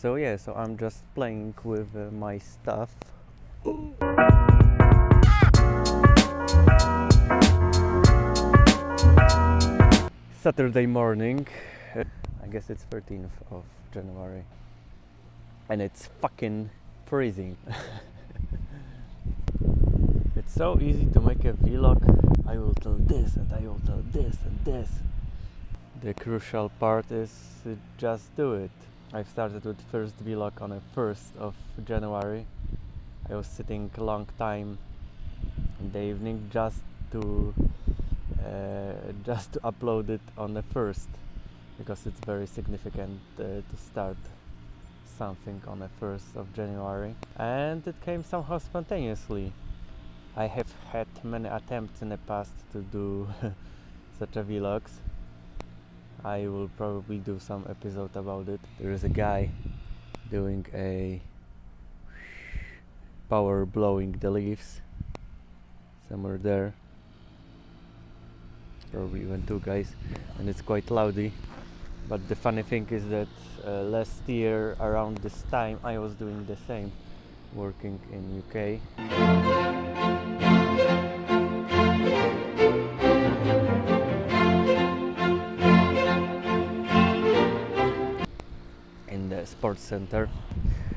So yeah, so I'm just playing with uh, my stuff. Saturday morning. I guess it's 13th of January. And it's fucking freezing. it's so easy to make a vlog. I will tell this and I will tell this and this. The crucial part is just do it. I started with first vlog on the 1st of January. I was sitting a long time in the evening just to uh, just to upload it on the first because it's very significant uh, to start something on the 1st of January and it came somehow spontaneously. I have had many attempts in the past to do such a vlogs. I will probably do some episode about it. There is a guy doing a power blowing the leaves somewhere there. Probably even two guys and it's quite loudy but the funny thing is that uh, last year around this time I was doing the same working in UK center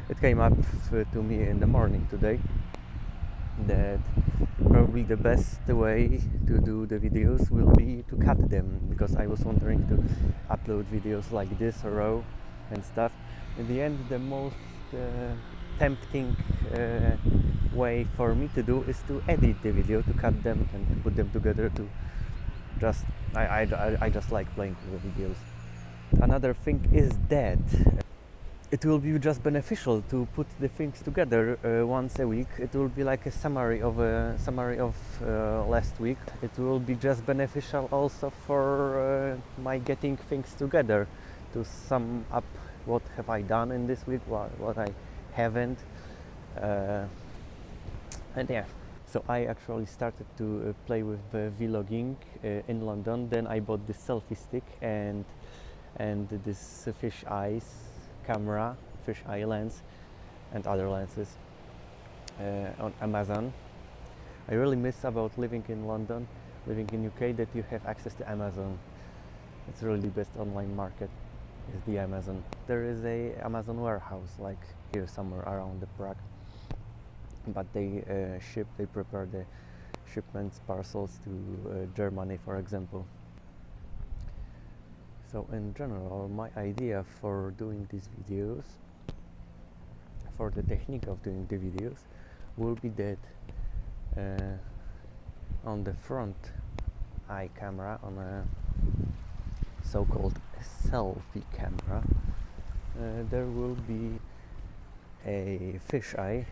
it came up uh, to me in the morning today that probably the best way to do the videos will be to cut them because I was wondering to upload videos like this row and stuff. In the end, the most uh, tempting uh, way for me to do is to edit the video, to cut them and put them together. To just I, I- I just like playing with the videos. Another thing is that it will be just beneficial to put the things together uh, once a week. It will be like a summary of a summary of uh, last week. It will be just beneficial also for uh, my getting things together to sum up what have I done in this week, what, what I haven't, uh, and yeah. So I actually started to uh, play with uh, vlogging uh, in London. Then I bought this selfie stick and and this fish eyes camera, fish eye lens, and other lenses uh, on Amazon. I really miss about living in London, living in UK that you have access to Amazon. It's really the best online market is the Amazon. There is a Amazon warehouse like here somewhere around the Prague, but they uh, ship, they prepare the shipments, parcels to uh, Germany, for example. So in general, my idea for doing these videos, for the technique of doing the videos, will be that uh, on the front eye camera, on a so-called selfie camera, uh, there will be a fisheye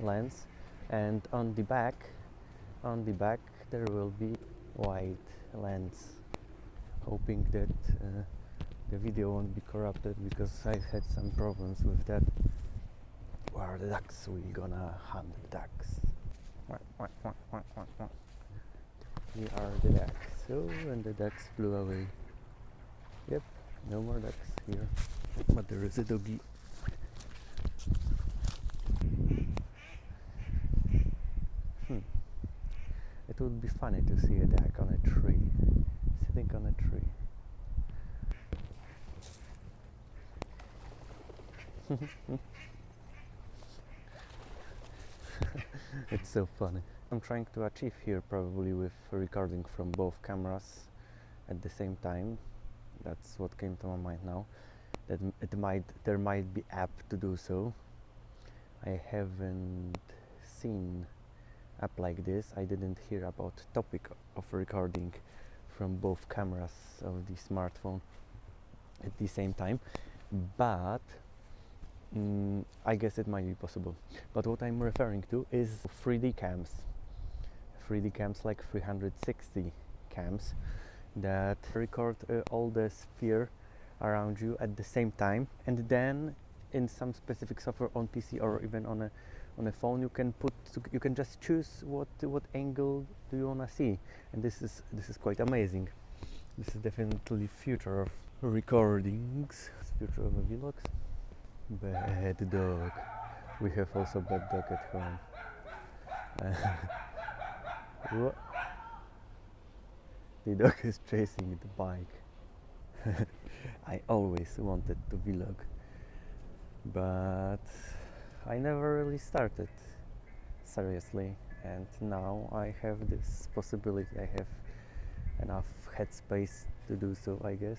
lens, and on the back, on the back there will be wide lens hoping that uh, the video won't be corrupted because I've had some problems with that. Where are the ducks? We gonna hunt the ducks. Here are the ducks. So, and the ducks flew away. Yep, no more ducks here. But there is a doggy. It would be funny to see a duck on a tree sitting on a tree. it's so funny. I'm trying to achieve here probably with recording from both cameras at the same time. That's what came to my mind now. That it might there might be app to do so. I haven't seen app like this. I didn't hear about topic of recording from both cameras of the smartphone at the same time. But mm, I guess it might be possible. But what I'm referring to is 3D cams. 3D cams like 360 cams that record uh, all the sphere around you at the same time. And then in some specific software on PC or even on a on a phone you can put you can just choose what what angle do you want to see and this is this is quite amazing this is definitely future of recordings future of vlogs Bad dog. We have also bad dog at home. The dog is chasing the bike. I always wanted to vlog, but I never really started seriously. And now I have this possibility. I have enough headspace to do so, I guess.